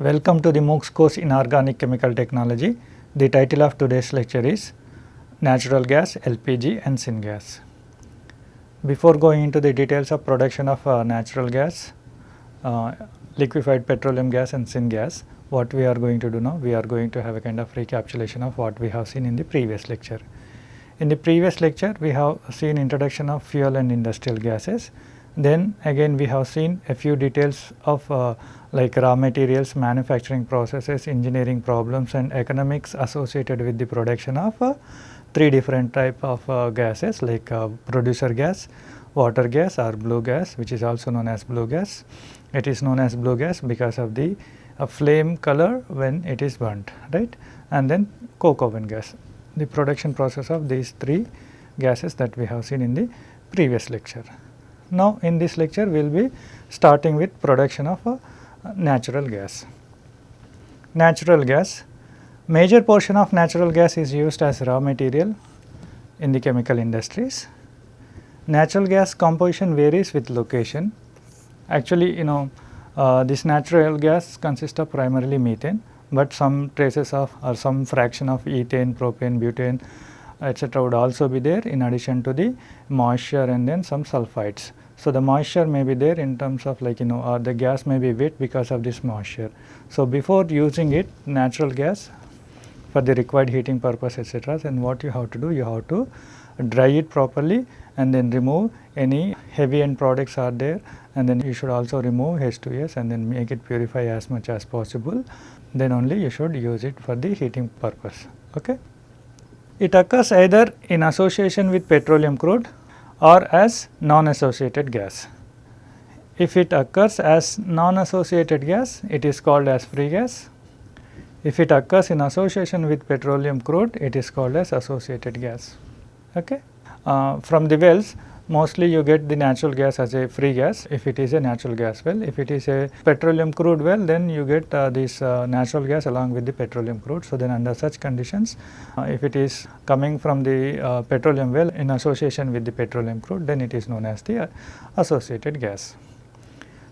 Welcome to the MOOCs course in Organic Chemical Technology. The title of today's lecture is Natural Gas, LPG and Syngas. Before going into the details of production of uh, natural gas, uh, liquefied petroleum gas and syngas, what we are going to do now, we are going to have a kind of recapitulation of what we have seen in the previous lecture. In the previous lecture, we have seen introduction of fuel and industrial gases. Then again we have seen a few details of uh, like raw materials, manufacturing processes, engineering problems and economics associated with the production of uh, three different type of uh, gases like uh, producer gas, water gas or blue gas which is also known as blue gas. It is known as blue gas because of the uh, flame color when it is burnt right and then coke oven gas the production process of these three gases that we have seen in the previous lecture. Now, in this lecture we will be starting with production of a natural gas. Natural gas, major portion of natural gas is used as raw material in the chemical industries. Natural gas composition varies with location. Actually, you know uh, this natural gas consists of primarily methane, but some traces of or some fraction of ethane, propane, butane etc. would also be there in addition to the moisture and then some sulfides. So, the moisture may be there in terms of like you know uh, the gas may be wet because of this moisture. So, before using it natural gas for the required heating purpose etc. then what you have to do you have to dry it properly and then remove any heavy end products are there and then you should also remove H2S and then make it purify as much as possible then only you should use it for the heating purpose. Okay. It occurs either in association with petroleum crude or as non-associated gas. If it occurs as non-associated gas, it is called as free gas. If it occurs in association with petroleum crude, it is called as associated gas. Okay. Uh, from the wells, mostly you get the natural gas as a free gas if it is a natural gas well. If it is a petroleum crude well then you get uh, this uh, natural gas along with the petroleum crude. So, then under such conditions uh, if it is coming from the uh, petroleum well in association with the petroleum crude then it is known as the uh, associated gas.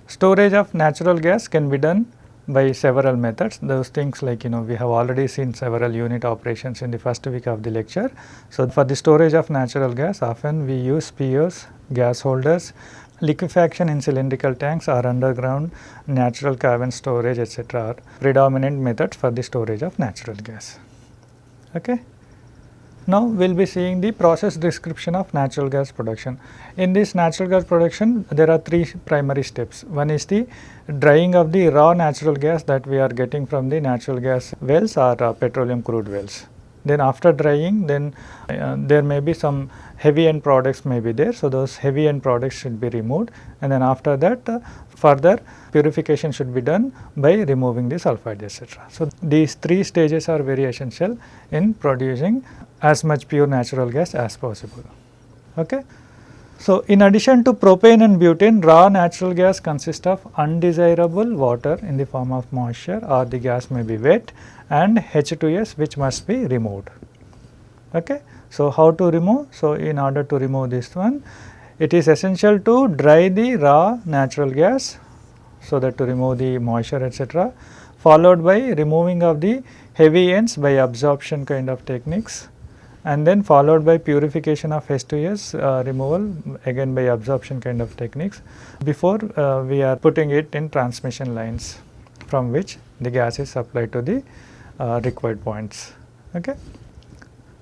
Storage of natural gas can be done by several methods those things like you know we have already seen several unit operations in the first week of the lecture. So, for the storage of natural gas often we use POs, gas holders, liquefaction in cylindrical tanks or underground natural cavern storage etc. are predominant methods for the storage of natural gas. Okay. Now, we will be seeing the process description of natural gas production. In this natural gas production, there are three primary steps. One is the drying of the raw natural gas that we are getting from the natural gas wells or uh, petroleum crude wells. Then after drying, then uh, there may be some heavy end products may be there. So, those heavy end products should be removed and then after that uh, further purification should be done by removing the sulfide etc. So, these three stages are very essential in producing as much pure natural gas as possible. Okay. So, in addition to propane and butane, raw natural gas consists of undesirable water in the form of moisture or the gas may be wet and H2S which must be removed. Okay. So, how to remove? So, in order to remove this one, it is essential to dry the raw natural gas, so that to remove the moisture etc. followed by removing of the heavy ends by absorption kind of techniques and then followed by purification of H2S uh, removal again by absorption kind of techniques before uh, we are putting it in transmission lines from which the gas is supplied to the uh, required points. Okay.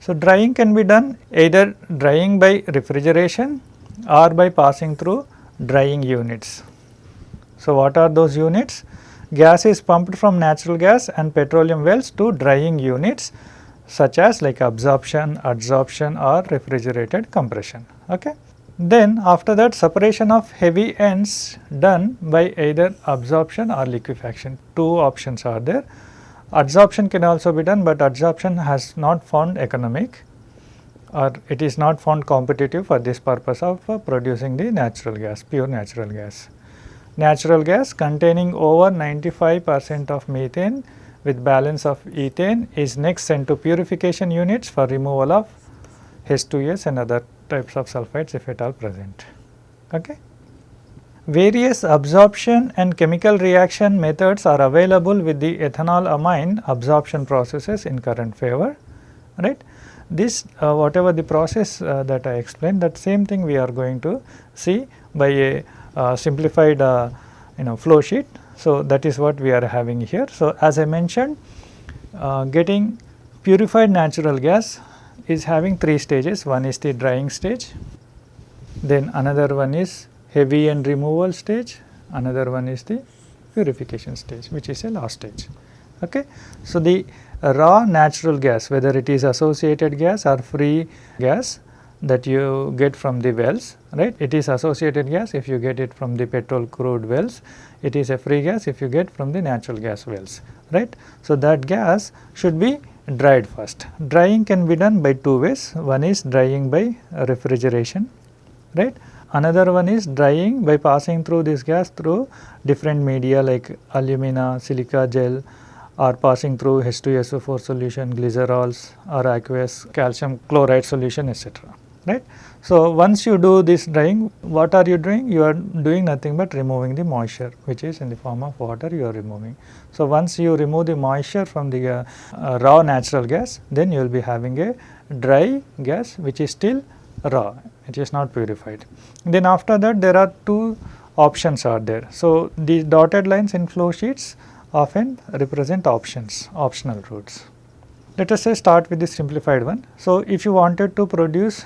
So, drying can be done either drying by refrigeration or by passing through drying units. So, what are those units? Gas is pumped from natural gas and petroleum wells to drying units such as like absorption, adsorption or refrigerated compression. Okay. Then after that separation of heavy ends done by either absorption or liquefaction. Two options are there. Adsorption can also be done, but adsorption has not found economic or it is not found competitive for this purpose of uh, producing the natural gas, pure natural gas. Natural gas containing over 95 percent of methane with balance of ethane is next sent to purification units for removal of H2S and other types of sulfides if at all present. Okay. various absorption and chemical reaction methods are available with the ethanol amine absorption processes in current favor right. This uh, whatever the process uh, that I explained that same thing we are going to see by a uh, simplified uh, you know flow sheet. So, that is what we are having here. So, as I mentioned uh, getting purified natural gas is having three stages one is the drying stage then another one is heavy end removal stage another one is the purification stage which is a last stage. Okay. So, the raw natural gas whether it is associated gas or free gas that you get from the wells right? It is associated gas if you get it from the petrol crude wells. It is a free gas if you get from the natural gas wells right. So, that gas should be dried first. Drying can be done by two ways. One is drying by refrigeration right? Another one is drying by passing through this gas through different media like alumina silica gel or passing through H2SO4 solution, glycerols or aqueous calcium chloride solution etc. right. So, once you do this drying what are you doing? You are doing nothing but removing the moisture which is in the form of water you are removing. So, once you remove the moisture from the uh, uh, raw natural gas then you will be having a dry gas which is still raw it is not purified. Then after that there are two options are there. So, the dotted lines in flow sheets often represent options, optional routes. Let us say start with the simplified one. So, if you wanted to produce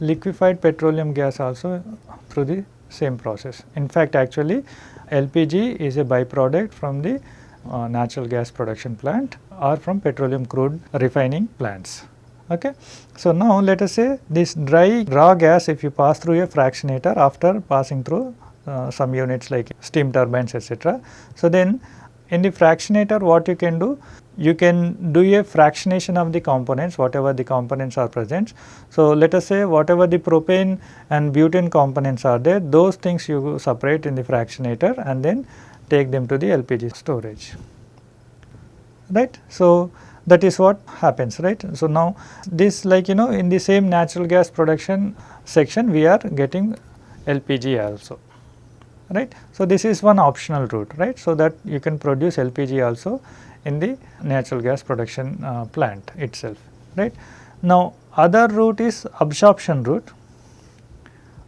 liquefied petroleum gas also through the same process. In fact, actually LPG is a byproduct from the uh, natural gas production plant or from petroleum crude refining plants. Okay. So, now let us say this dry raw gas if you pass through a fractionator after passing through uh, some units like steam turbines etc. So, then in the fractionator what you can do? You can do a fractionation of the components whatever the components are present. So, let us say whatever the propane and butane components are there those things you separate in the fractionator and then take them to the LPG storage right. So, that is what happens right. So, now this like you know in the same natural gas production section we are getting LPG also right. So, this is one optional route right. So, that you can produce LPG also in the natural gas production uh, plant itself right. Now, other route is absorption route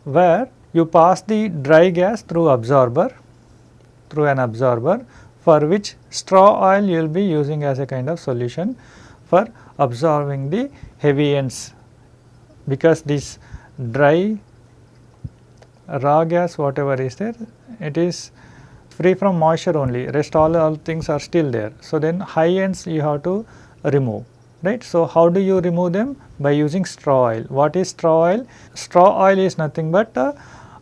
where you pass the dry gas through absorber through an absorber for which straw oil you will be using as a kind of solution for absorbing the heavy ends because this dry raw gas whatever is there it is free from moisture only rest all, all things are still there. So, then high ends you have to remove right. So, how do you remove them by using straw oil. What is straw oil? Straw oil is nothing but a,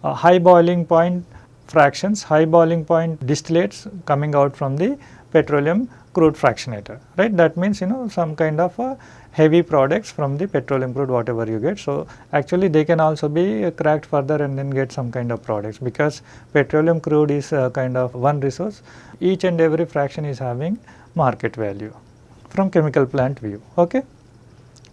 a high boiling point fractions high boiling point distillates coming out from the petroleum crude fractionator right that means you know some kind of a heavy products from the petroleum crude whatever you get. So, actually they can also be cracked further and then get some kind of products because petroleum crude is a kind of one resource each and every fraction is having market value from chemical plant view. Okay.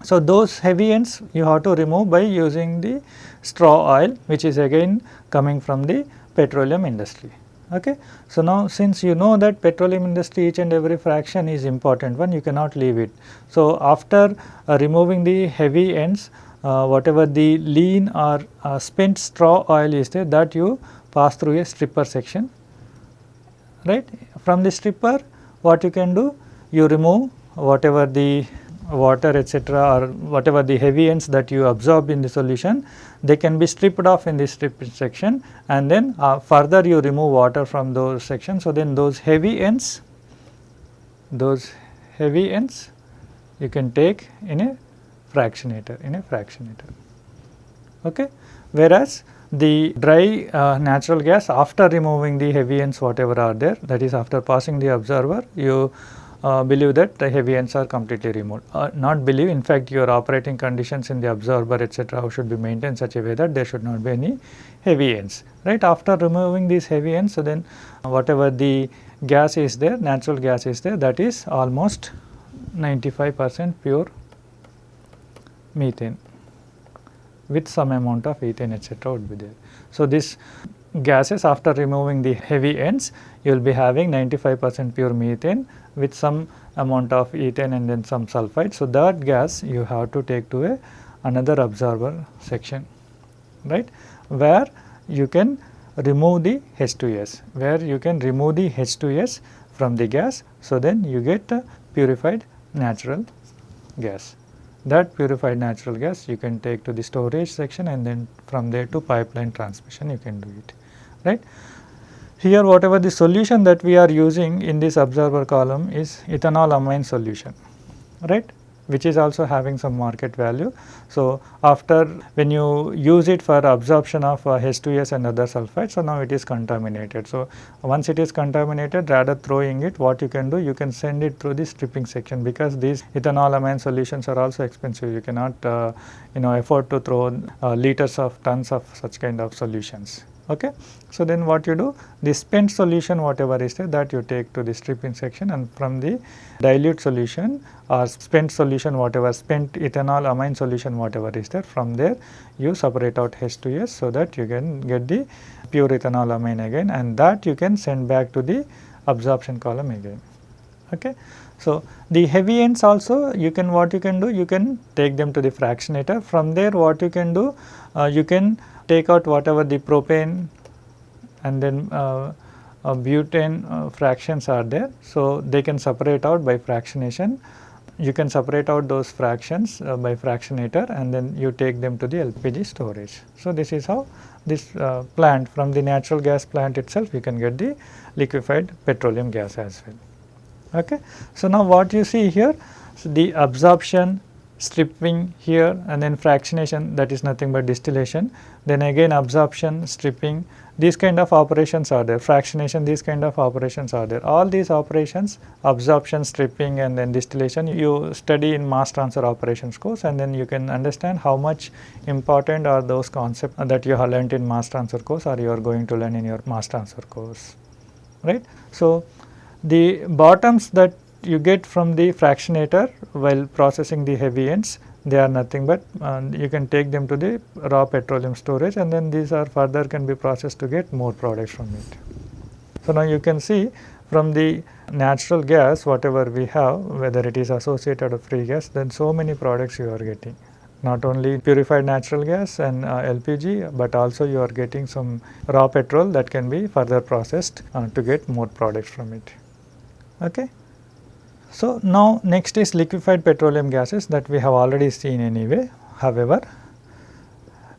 So, those heavy ends you have to remove by using the straw oil which is again coming from the petroleum industry. Okay. So, now since you know that petroleum industry each and every fraction is important one you cannot leave it. So, after uh, removing the heavy ends uh, whatever the lean or uh, spent straw oil is there that you pass through a stripper section right. From the stripper what you can do you remove whatever the water etc., or whatever the heavy ends that you absorb in the solution they can be stripped off in this strip section and then uh, further you remove water from those sections. So, then those heavy ends those heavy ends you can take in a fractionator in a fractionator okay whereas the dry uh, natural gas after removing the heavy ends whatever are there that is after passing the absorber you uh, believe that the heavy ends are completely removed. Uh, not believe in fact your operating conditions in the absorber etc. should be maintained such a way that there should not be any heavy ends right. After removing these heavy ends so then whatever the gas is there natural gas is there that is almost 95 percent pure methane with some amount of ethane etc. would be there. So, this gases after removing the heavy ends you will be having 95 percent pure methane with some amount of ethane and then some sulfide. So, that gas you have to take to a another absorber section right where you can remove the H2S where you can remove the H2S from the gas. So, then you get purified natural gas. That purified natural gas you can take to the storage section and then from there to pipeline transmission you can do it right. Here whatever the solution that we are using in this absorber column is ethanol amine solution right which is also having some market value. So, after when you use it for absorption of uh, H2S and other sulfides, so now it is contaminated. So, once it is contaminated rather throwing it what you can do you can send it through the stripping section because these ethanolamine solutions are also expensive you cannot uh, you know afford to throw uh, liters of tons of such kind of solutions. Okay. So, then what you do the spent solution whatever is there that you take to the stripping section and from the dilute solution or spent solution whatever spent ethanol amine solution whatever is there from there you separate out H2S so that you can get the pure ethanol amine again and that you can send back to the absorption column again. Okay. So, the heavy ends also you can what you can do you can take them to the fractionator from there what you can do uh, you can take out whatever the propane and then uh, uh, butane uh, fractions are there. So, they can separate out by fractionation. You can separate out those fractions uh, by fractionator and then you take them to the LPG storage. So, this is how this uh, plant from the natural gas plant itself you can get the liquefied petroleum gas as well. Okay. So, now what you see here so the absorption stripping here and then fractionation that is nothing but distillation. Then again absorption stripping these kind of operations are there. Fractionation these kind of operations are there. All these operations absorption stripping and then distillation you study in mass transfer operations course and then you can understand how much important are those concepts that you have learnt in mass transfer course or you are going to learn in your mass transfer course. Right? So the bottoms that you get from the fractionator while processing the heavy ends they are nothing but uh, you can take them to the raw petroleum storage and then these are further can be processed to get more products from it. So, now you can see from the natural gas whatever we have whether it is associated or free gas then so many products you are getting not only purified natural gas and uh, LPG, but also you are getting some raw petrol that can be further processed uh, to get more products from it. Okay. So, now next is liquefied petroleum gases that we have already seen anyway. However,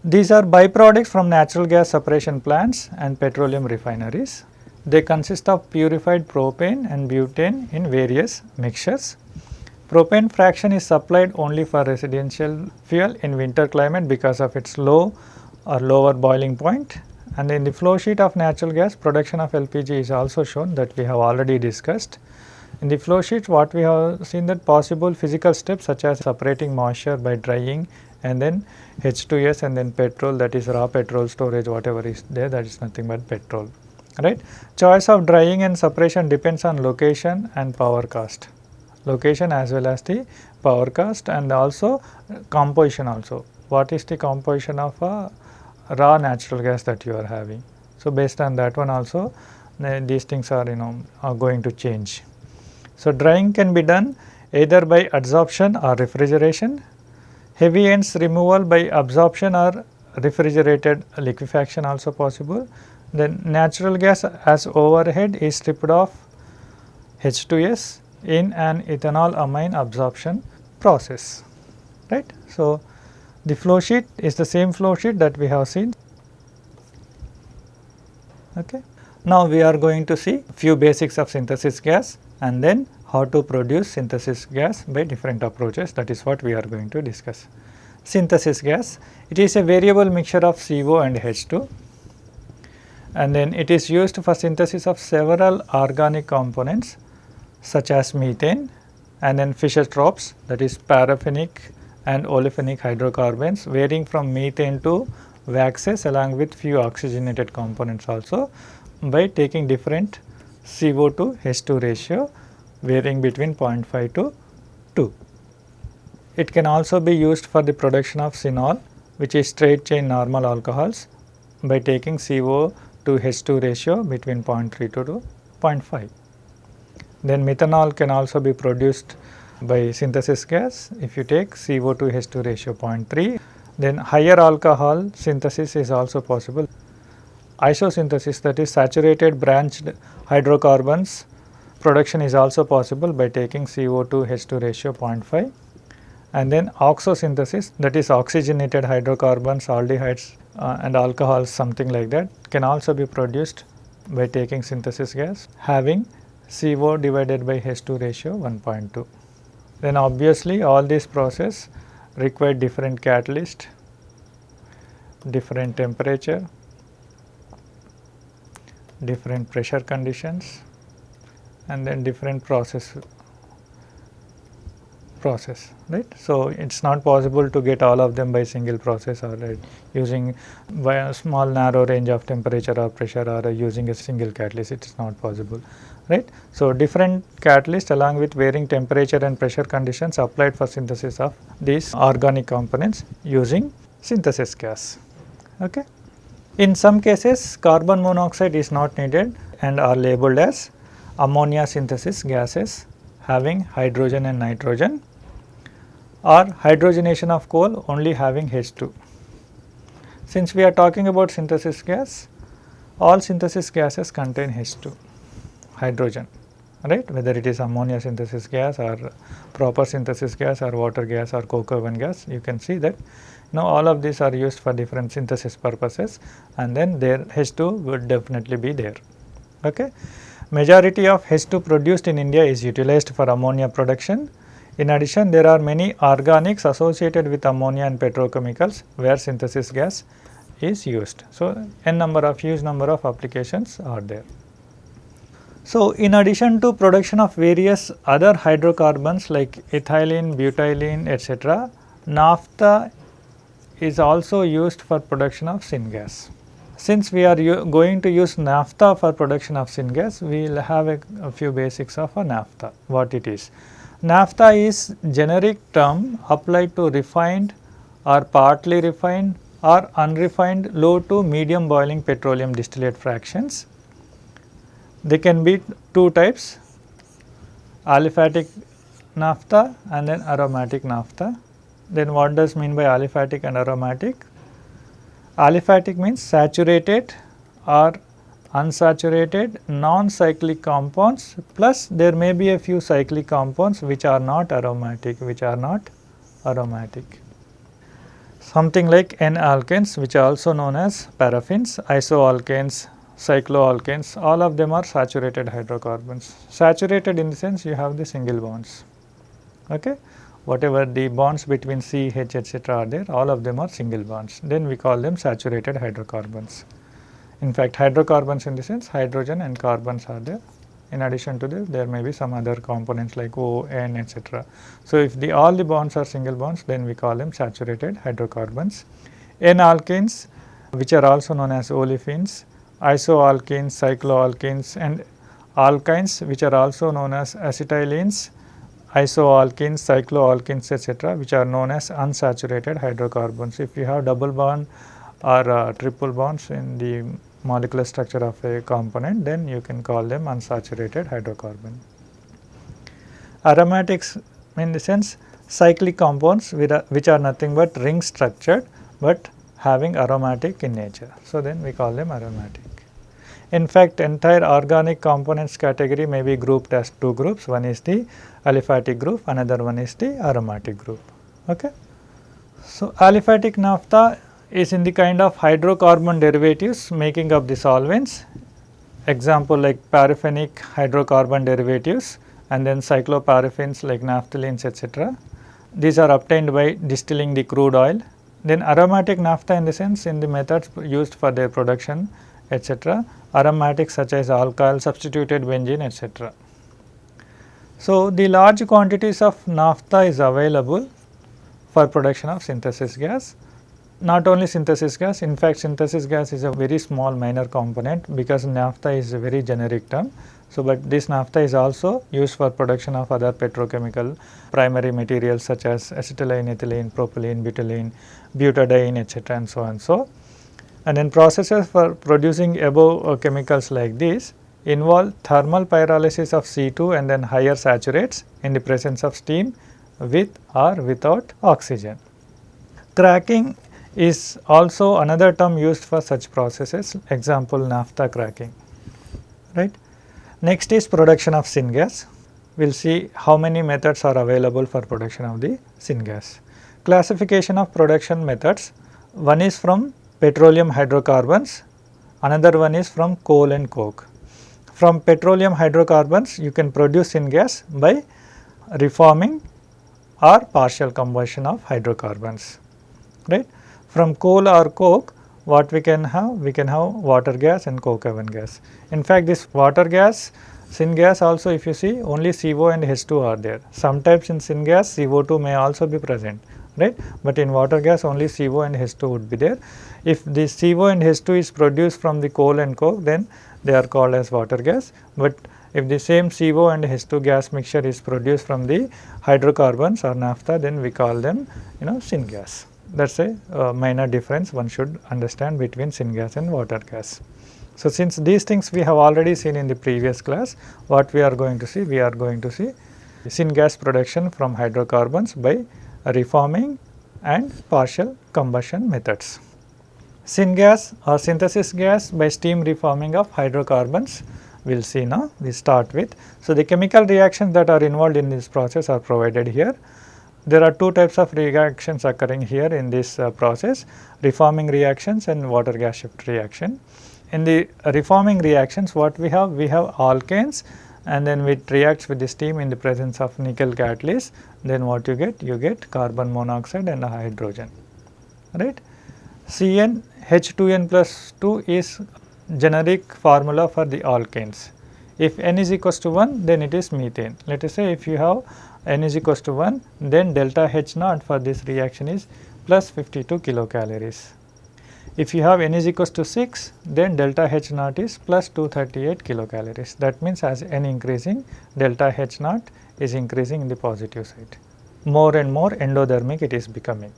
these are byproducts from natural gas separation plants and petroleum refineries. They consist of purified propane and butane in various mixtures. Propane fraction is supplied only for residential fuel in winter climate because of its low or lower boiling point and in the flow sheet of natural gas production of LPG is also shown that we have already discussed. In the flow sheet what we have seen that possible physical steps such as separating moisture by drying and then H2S and then petrol that is raw petrol storage whatever is there that is nothing but petrol right. Choice of drying and separation depends on location and power cost location as well as the power cost and also composition also what is the composition of a raw natural gas that you are having. So, based on that one also these things are you know are going to change. So, drying can be done either by adsorption or refrigeration. Heavy ends removal by absorption or refrigerated liquefaction also possible. Then natural gas as overhead is stripped off H2S in an ethanol amine absorption process right. So, the flow sheet is the same flow sheet that we have seen. Okay. Now, we are going to see few basics of synthesis gas and then how to produce synthesis gas by different approaches that is what we are going to discuss. Synthesis gas, it is a variable mixture of CO and H2 and then it is used for synthesis of several organic components such as methane and then Fischer-Tropsch that is paraffinic and olefinic hydrocarbons varying from methane to waxes along with few oxygenated components also by taking different CO to H2 ratio varying between 0.5 to 2. It can also be used for the production of synol which is straight chain normal alcohols by taking CO to H2 ratio between 0.3 to 0.5. Then methanol can also be produced by synthesis gas if you take CO2 H2 ratio 0.3 then higher alcohol synthesis is also possible. Isosynthesis that is saturated branched hydrocarbons production is also possible by taking CO2 H2 ratio 0.5 and then oxosynthesis that is oxygenated hydrocarbons, aldehydes uh, and alcohols something like that can also be produced by taking synthesis gas having CO divided by H2 ratio 1.2. Then obviously all these process require different catalyst, different temperature, different pressure conditions and then different process process right. So, it is not possible to get all of them by single process or right, using by a small narrow range of temperature or pressure or using a single catalyst it is not possible right. So, different catalyst along with varying temperature and pressure conditions applied for synthesis of these organic components using synthesis gas. Okay. In some cases carbon monoxide is not needed and are labeled as ammonia synthesis gases having hydrogen and nitrogen or hydrogenation of coal only having H2. Since we are talking about synthesis gas, all synthesis gases contain H2 hydrogen right whether it is ammonia synthesis gas or proper synthesis gas or water gas or coke oven gas you can see that now all of these are used for different synthesis purposes and then their H2 would definitely be there. Okay. Majority of H2 produced in India is utilized for ammonia production in addition, there are many organics associated with ammonia and petrochemicals where synthesis gas is used. So, n number of huge number of applications are there. So, in addition to production of various other hydrocarbons like ethylene, butylene etc., naphtha is also used for production of syngas. Since we are going to use naphtha for production of syngas, we will have a, a few basics of a naphtha, what it is. Naphtha is generic term applied to refined or partly refined or unrefined low to medium boiling petroleum distillate fractions. They can be two types aliphatic naphtha and then aromatic naphtha. Then what does mean by aliphatic and aromatic? Aliphatic means saturated or unsaturated non-cyclic compounds plus there may be a few cyclic compounds which are not aromatic which are not aromatic. Something like N-alkanes which are also known as paraffins, isoalkanes, cycloalkanes all of them are saturated hydrocarbons. Saturated in the sense you have the single bonds. Okay? Whatever the bonds between C, H etc. are there all of them are single bonds then we call them saturated hydrocarbons. In fact, hydrocarbons in the sense hydrogen and carbons are there. In addition to this, there may be some other components like O, N, etc. So, if the all the bonds are single bonds, then we call them saturated hydrocarbons. N-alkanes, which are also known as olefins, isoalkanes, cycloalkanes, and alkynes, which are also known as acetylenes, isoalkanes, cycloalkenes etc., which are known as unsaturated hydrocarbons. If you have double bond or uh, triple bonds in the molecular structure of a component then you can call them unsaturated hydrocarbon. Aromatics in the sense cyclic compounds which are nothing but ring structured but having aromatic in nature. So, then we call them aromatic. In fact, entire organic components category may be grouped as two groups, one is the aliphatic group, another one is the aromatic group. Okay. So, aliphatic naphtha is in the kind of hydrocarbon derivatives making up the solvents. Example like paraffinic hydrocarbon derivatives and then cycloparaffins like naphthalenes etc. These are obtained by distilling the crude oil. Then aromatic naphtha in the sense in the methods used for their production etc. Aromatics such as alkyl, substituted benzene etc. So, the large quantities of naphtha is available for production of synthesis gas not only synthesis gas, in fact synthesis gas is a very small minor component because naphtha is a very generic term. So, but this naphtha is also used for production of other petrochemical primary materials such as acetylene, ethylene, propylene, butylene, butadiene etc. and so on. So, and then processes for producing above uh, chemicals like this involve thermal pyrolysis of C2 and then higher saturates in the presence of steam with or without oxygen. Cracking is also another term used for such processes example naphtha cracking right. Next is production of syngas we will see how many methods are available for production of the syngas. Classification of production methods one is from petroleum hydrocarbons another one is from coal and coke. From petroleum hydrocarbons you can produce syngas by reforming or partial combustion of hydrocarbons right. From coal or coke what we can have? We can have water gas and coke oven gas. In fact, this water gas syngas also if you see only CO and H2 are there. Sometimes in syngas CO2 may also be present right, but in water gas only CO and H2 would be there. If the CO and H2 is produced from the coal and coke then they are called as water gas, but if the same CO and H2 gas mixture is produced from the hydrocarbons or naphtha then we call them you know syngas. That is a uh, minor difference one should understand between syngas and water gas. So, since these things we have already seen in the previous class, what we are going to see? We are going to see syngas production from hydrocarbons by reforming and partial combustion methods. Syngas or synthesis gas by steam reforming of hydrocarbons we will see now we start with. So, the chemical reactions that are involved in this process are provided here. There are two types of reactions occurring here in this uh, process reforming reactions and water gas shift reaction. In the reforming reactions what we have? We have alkanes and then it reacts with the steam in the presence of nickel catalyst then what you get? You get carbon monoxide and hydrogen right. Cn H2n plus 2 is generic formula for the alkanes. If n is equals to 1 then it is methane. Let us say if you have n is equals to 1 then delta H naught for this reaction is plus 52 kilocalories. If you have n is equals to 6 then delta H naught is plus 238 kilocalories. That means as n increasing delta H naught is increasing in the positive side. More and more endothermic it is becoming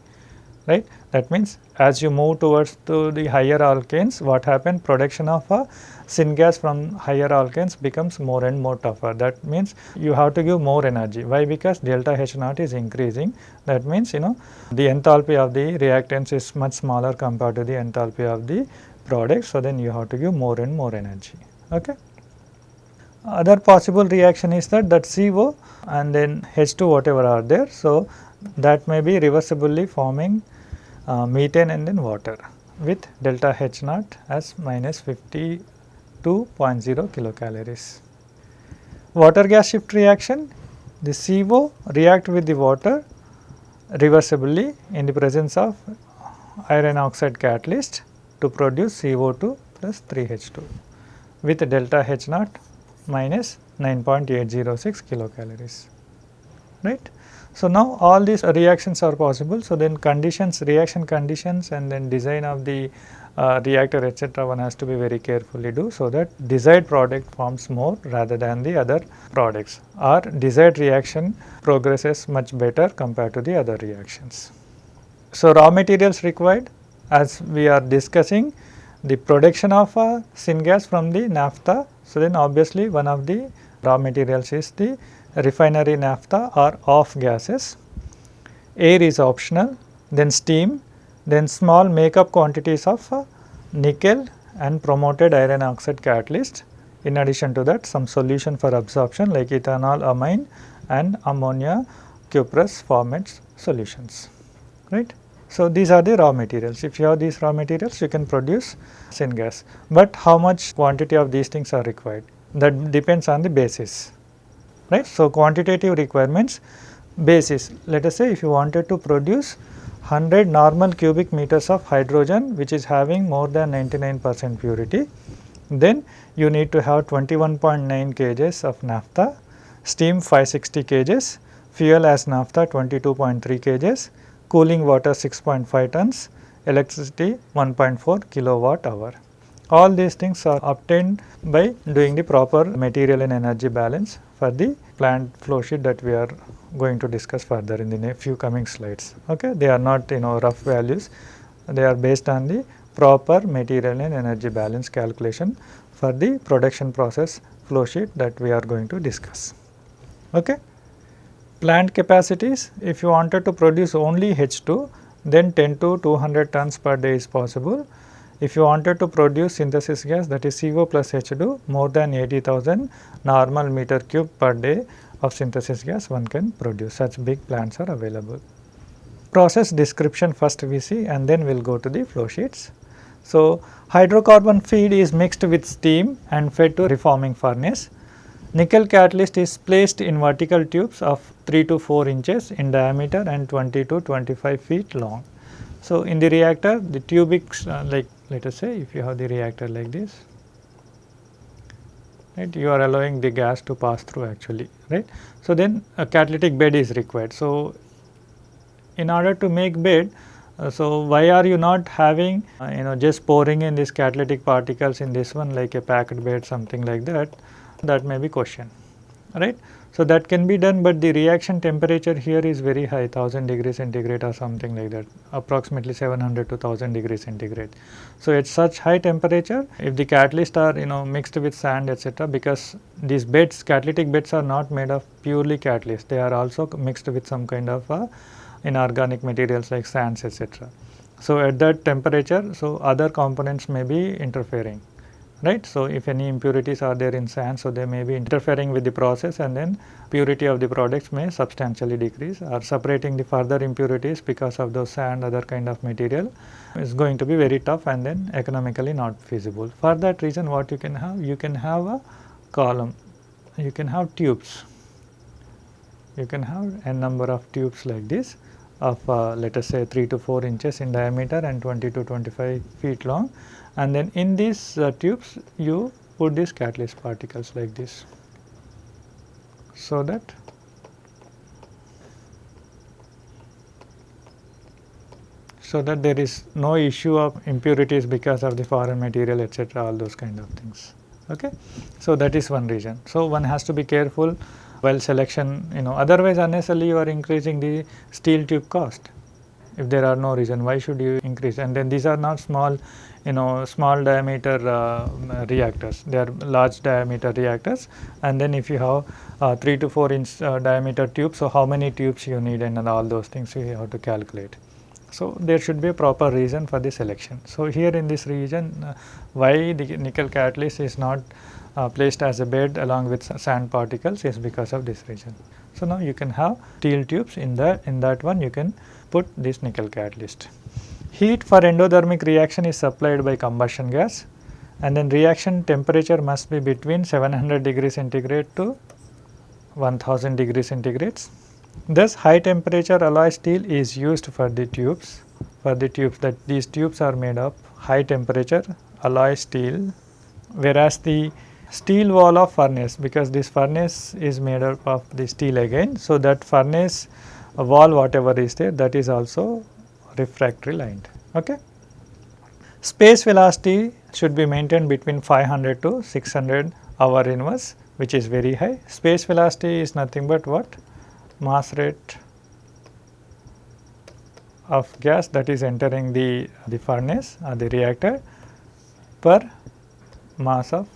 right. That means as you move towards to the higher alkanes what happen production of a syngas from higher alkanes becomes more and more tougher. That means you have to give more energy. Why? Because delta H naught is increasing. That means you know the enthalpy of the reactants is much smaller compared to the enthalpy of the product. So, then you have to give more and more energy. Okay. Other possible reaction is that that CO and then H2 whatever are there. So, that may be reversibly forming uh, methane and then water with delta H naught as minus 52.0 kilocalories. Water gas shift reaction, the CO react with the water reversibly in the presence of iron oxide catalyst to produce CO2 plus 3H2 with delta H naught minus 9.806 kilocalories, right. So, now all these reactions are possible. So, then conditions reaction conditions and then design of the uh, reactor etc. one has to be very carefully do so that desired product forms more rather than the other products or desired reaction progresses much better compared to the other reactions. So, raw materials required as we are discussing the production of a syngas from the naphtha. So, then obviously one of the raw materials is the refinery naphtha or off gases. Air is optional, then steam, then small makeup quantities of uh, nickel and promoted iron oxide catalyst. In addition to that some solution for absorption like ethanol amine and ammonia cuprous formates solutions right. So, these are the raw materials if you have these raw materials you can produce syngas, but how much quantity of these things are required that depends on the basis right. So, quantitative requirements basis let us say if you wanted to produce 100 normal cubic meters of hydrogen which is having more than 99 percent purity then you need to have 21.9 kgs of naphtha, steam 560 kgs, fuel as naphtha 22.3 kgs, cooling water 6.5 tons, electricity 1.4 kilowatt hour. All these things are obtained by doing the proper material and energy balance for the plant flow sheet that we are going to discuss further in the few coming slides. Okay? They are not you know rough values, they are based on the proper material and energy balance calculation for the production process flow sheet that we are going to discuss. Okay. Plant capacities, if you wanted to produce only H2, then 10 to 200 tons per day is possible. If you wanted to produce synthesis gas that is CO plus H2 more than 80,000 normal meter cube per day of synthesis gas one can produce such big plants are available. Process description first we see and then we will go to the flow sheets. So, hydrocarbon feed is mixed with steam and fed to reforming furnace. Nickel catalyst is placed in vertical tubes of 3 to 4 inches in diameter and 20 to 25 feet long. So, in the reactor the tubics uh, like let us say if you have the reactor like this right you are allowing the gas to pass through actually right. So, then a catalytic bed is required. So, in order to make bed uh, so why are you not having uh, you know just pouring in these catalytic particles in this one like a packed bed something like that that may be question right. So, that can be done, but the reaction temperature here is very high 1000 degrees centigrade or something like that approximately 700 to 1000 degrees centigrade. So, at such high temperature if the catalyst are you know mixed with sand etc., because these beds catalytic beds are not made of purely catalyst they are also mixed with some kind of uh, inorganic materials like sands etc. So, at that temperature so other components may be interfering right. So, if any impurities are there in sand, so they may be interfering with the process and then purity of the products may substantially decrease or separating the further impurities because of those sand other kind of material is going to be very tough and then economically not feasible. For that reason what you can have? You can have a column, you can have tubes, you can have a number of tubes like this of uh, let us say 3 to 4 inches in diameter and 20 to 25 feet long and then in these uh, tubes you put these catalyst particles like this. So, that so that there is no issue of impurities because of the foreign material etc., all those kind of things. Okay. So, that is one reason. So, one has to be careful while selection you know otherwise unnecessarily you are increasing the steel tube cost if there are no reason why should you increase? And then these are not small you know small diameter uh, reactors. They are large diameter reactors. And then if you have uh, 3 to 4 inch uh, diameter tube so how many tubes you need and, and all those things you have to calculate. So there should be a proper reason for the selection. So here in this region uh, why the nickel catalyst is not uh, placed as a bed along with sand particles is because of this reason. So now you can have steel tubes in that in that one. You can put this nickel catalyst Heat for endothermic reaction is supplied by combustion gas and then reaction temperature must be between 700 degree centigrade to 1000 degree centigrades. Thus high temperature alloy steel is used for the tubes for the tubes that these tubes are made of high temperature alloy steel whereas the steel wall of furnace because this furnace is made up of the steel again. So, that furnace wall whatever is there that is also refractory lined. Okay. Space velocity should be maintained between 500 to 600 hour inverse which is very high. Space velocity is nothing but what? Mass rate of gas that is entering the, the furnace or the reactor per mass of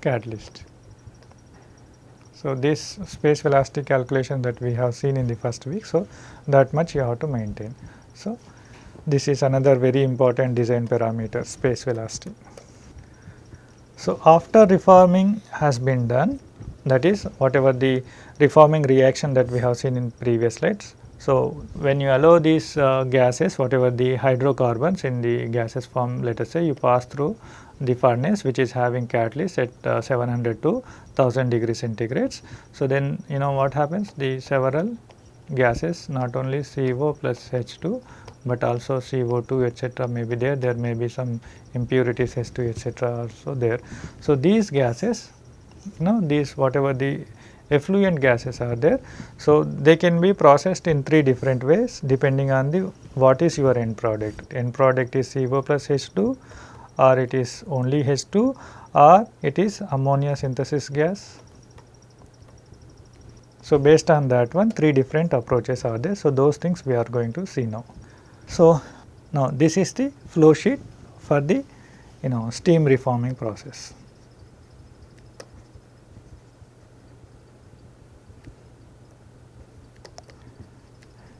catalyst. So, this space velocity calculation that we have seen in the first week. So, that much you have to maintain. So, this is another very important design parameter space velocity. So, after reforming has been done that is whatever the reforming reaction that we have seen in previous slides. So, when you allow these uh, gases whatever the hydrocarbons in the gases form let us say you pass through the furnace which is having catalyst at uh, 700 to 1000 degree centigrades. So, then you know what happens the several gases not only CO plus H2 but also CO2 etc. may be there, there may be some impurities H2 etc. also there. So, these gases you know these whatever the effluent gases are there. So, they can be processed in three different ways depending on the what is your end product. End product is CO plus H2 or it is only H2 or it is ammonia synthesis gas so, based on that one three different approaches are there. So, those things we are going to see now. So, now this is the flow sheet for the you know steam reforming process.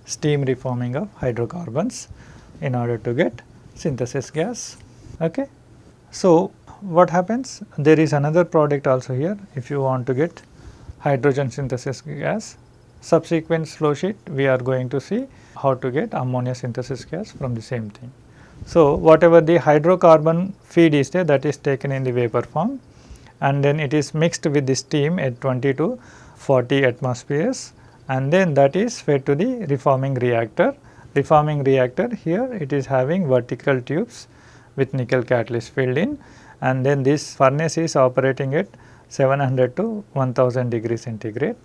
steam reforming of hydrocarbons in order to get synthesis gas. Okay. So, what happens? There is another product also here if you want to get hydrogen synthesis gas. Subsequent flow sheet we are going to see how to get ammonia synthesis gas from the same thing. So, whatever the hydrocarbon feed is there that is taken in the vapor form and then it is mixed with the steam at 20 to 40 atmospheres and then that is fed to the reforming reactor. Reforming reactor here it is having vertical tubes with nickel catalyst filled in and then this furnace is operating at 700 to 1000 degree centigrade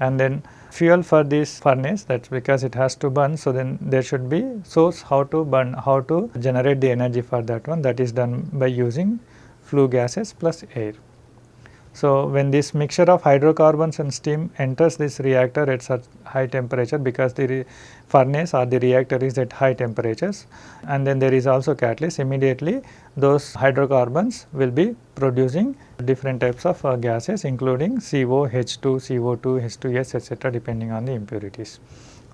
and then fuel for this furnace that is because it has to burn. So, then there should be source how to burn how to generate the energy for that one that is done by using flue gases plus air. So, when this mixture of hydrocarbons and steam enters this reactor at such high temperature because the furnace or the reactor is at high temperatures and then there is also catalyst immediately those hydrocarbons will be producing different types of uh, gases including CO, H2, CO2, H2S etc. depending on the impurities.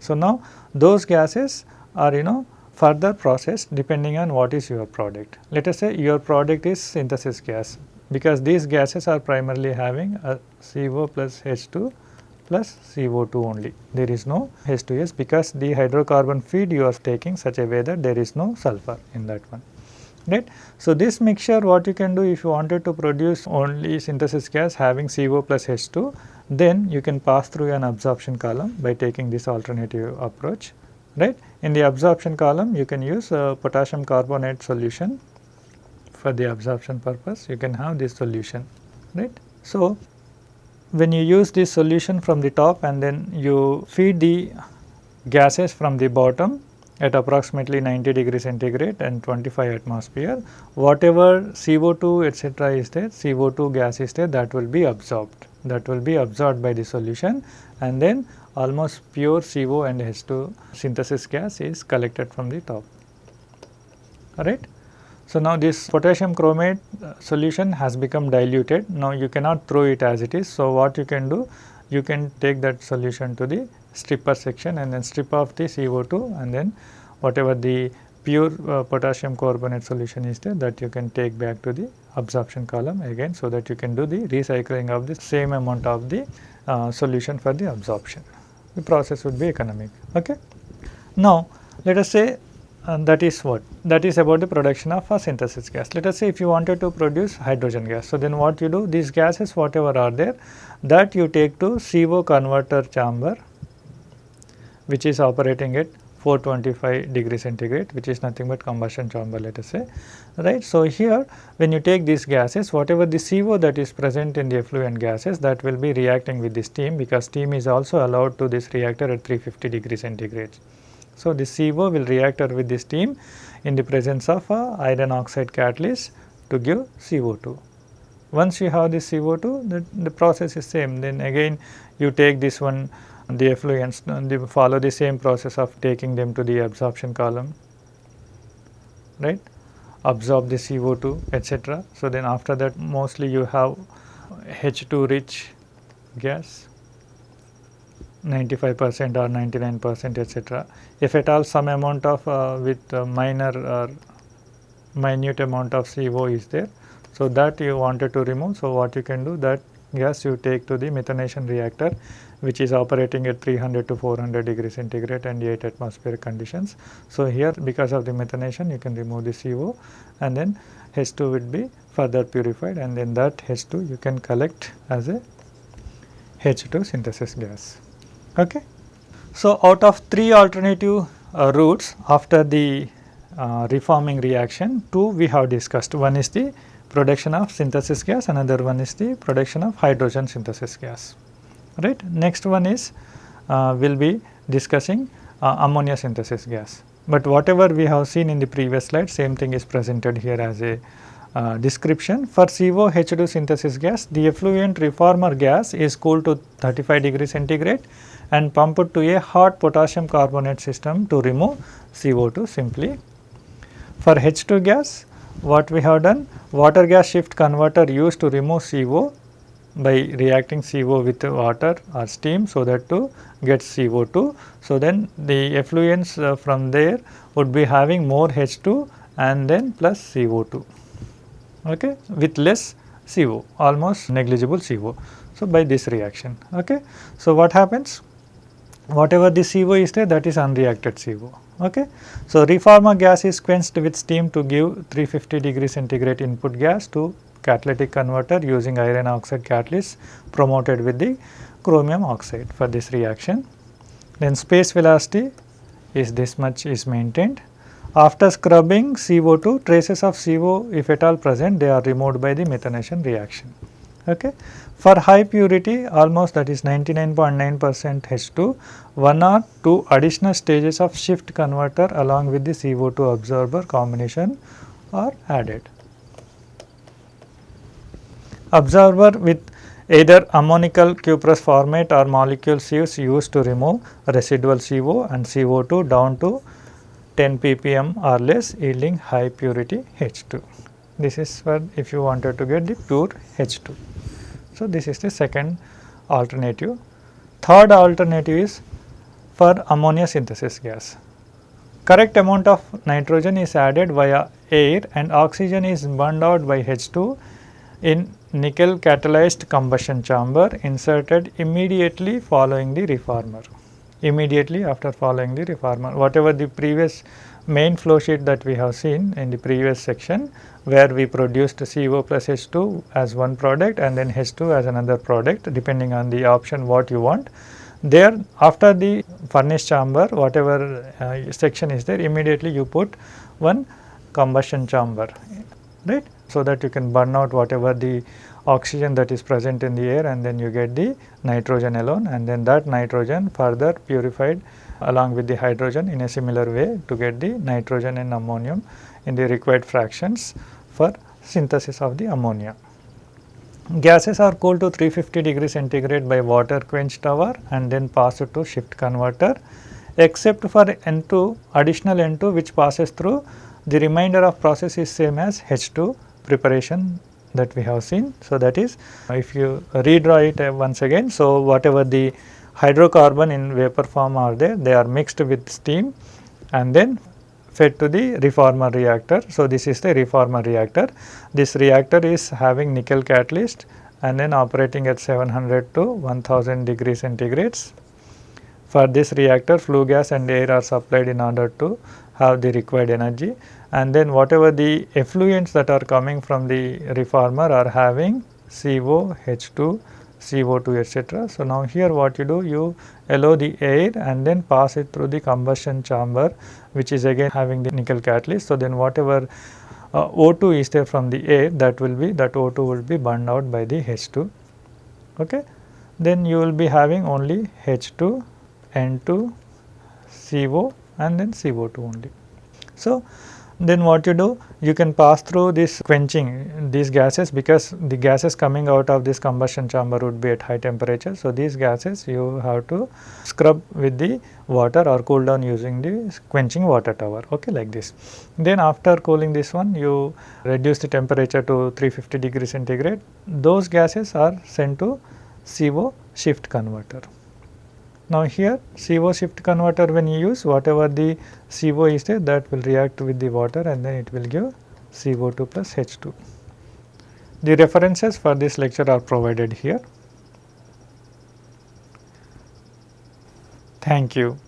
So, now those gases are you know further processed depending on what is your product. Let us say your product is synthesis gas because these gases are primarily having a CO plus H2 plus CO2 only. There is no H2S because the hydrocarbon feed you are taking such a way that there is no sulfur in that one. Right. So, this mixture what you can do if you wanted to produce only synthesis gas having CO plus H2 then you can pass through an absorption column by taking this alternative approach right. In the absorption column you can use a potassium carbonate solution for the absorption purpose you can have this solution right. So, when you use this solution from the top and then you feed the gases from the bottom at approximately 90 degree centigrade and 25 atmosphere whatever CO2 etc. is there CO2 gas is there that will be absorbed that will be absorbed by the solution and then almost pure CO and H2 synthesis gas is collected from the top alright. So, now this potassium chromate uh, solution has become diluted. Now, you cannot throw it as it is. So, what you can do? You can take that solution to the stripper section and then strip off the CO2 and then whatever the pure uh, potassium carbonate solution is there that you can take back to the absorption column again so that you can do the recycling of the same amount of the uh, solution for the absorption. The process would be economic. Okay. Now, let us say and that is what that is about the production of a synthesis gas. Let us say if you wanted to produce hydrogen gas. So, then what you do these gases whatever are there that you take to CO converter chamber which is operating at 425 degree centigrade which is nothing but combustion chamber let us say right. So, here when you take these gases whatever the CO that is present in the effluent gases that will be reacting with the steam because steam is also allowed to this reactor at 350 degree centigrade. So, the CO will react with the steam in the presence of a iron oxide catalyst to give CO2. Once you have this CO2 the, the process is same then again you take this one the effluents they follow the same process of taking them to the absorption column right absorb the CO2 etc. So, then after that mostly you have H2 rich gas 95 percent or 99 percent etc. If at all some amount of uh, with uh, minor or minute amount of CO is there. So, that you wanted to remove. So, what you can do that gas you take to the methanation reactor which is operating at 300 to 400 degree centigrade and 8 atmospheric conditions. So, here because of the methanation you can remove the CO and then H2 would be further purified and then that H2 you can collect as a H2 synthesis gas. Okay. So, out of three alternative uh, routes after the uh, reforming reaction, two we have discussed. One is the production of synthesis gas, another one is the production of hydrogen synthesis gas. Right. Next one is uh, we will be discussing uh, ammonia synthesis gas. But whatever we have seen in the previous slide, same thing is presented here as a uh, description. For CO-H2 synthesis gas, the effluent reformer gas is cooled to 35 degree centigrade and pumped to a hot potassium carbonate system to remove CO2 simply. For H2 gas, what we have done water gas shift converter used to remove CO by reacting CO with water or steam so that to get CO2. So, then the effluents uh, from there would be having more H2 and then plus CO2 okay, with less CO almost negligible CO. So, by this reaction. Okay. So, what happens? Whatever the CO is there that is unreacted CO. Okay. So, reformer gas is quenched with steam to give 350 degree centigrade input gas to catalytic converter using iron oxide catalyst promoted with the chromium oxide for this reaction. Then space velocity is this much is maintained. After scrubbing CO2 traces of CO if at all present they are removed by the methanation reaction. Okay. For high purity almost that is 99.9 percent H2, one or two additional stages of shift converter along with the CO2 absorber combination are added. Absorber with either ammonical cuprous formate or molecule sieves used to remove residual CO and CO2 down to 10 ppm or less yielding high purity H2. This is for if you wanted to get the pure H2. So, this is the second alternative. Third alternative is for ammonia synthesis gas. Correct amount of nitrogen is added via air and oxygen is burned out by H2 in nickel catalyzed combustion chamber inserted immediately following the reformer. Immediately after following the reformer, whatever the previous main flow sheet that we have seen in the previous section where we produced CO plus H2 as one product and then H2 as another product depending on the option what you want. There after the furnace chamber whatever uh, section is there immediately you put one combustion chamber right so that you can burn out whatever the oxygen that is present in the air and then you get the nitrogen alone and then that nitrogen further purified along with the hydrogen in a similar way to get the nitrogen and ammonium in the required fractions for synthesis of the ammonia. Gases are cooled to 350 degree centigrade by water quench tower and then passed to shift converter except for N2 additional N2 which passes through the remainder of process is same as H2 preparation that we have seen. So, that is if you redraw it uh, once again. So, whatever the hydrocarbon in vapor form are there, they are mixed with steam and then fed to the reformer reactor. So, this is the reformer reactor. This reactor is having nickel catalyst and then operating at 700 to 1000 degree centigrades. For this reactor flue gas and air are supplied in order to have the required energy and then whatever the effluents that are coming from the reformer are having CO, H2, CO2 etc. So, now here what you do you allow the air and then pass it through the combustion chamber which is again having the nickel catalyst. So, then whatever uh, O2 is there from the air that will be that O2 will be burned out by the H2. Okay. Then you will be having only H2, N2, CO and then CO2 only. So, then what you do you can pass through this quenching these gases because the gases coming out of this combustion chamber would be at high temperature. So, these gases you have to scrub with the water or cool down using the quenching water tower okay like this. Then after cooling this one you reduce the temperature to 350 degree centigrade those gases are sent to CO shift converter. Now, here CO shift converter when you use whatever the CO is there that will react with the water and then it will give CO2 plus H2. The references for this lecture are provided here. Thank you.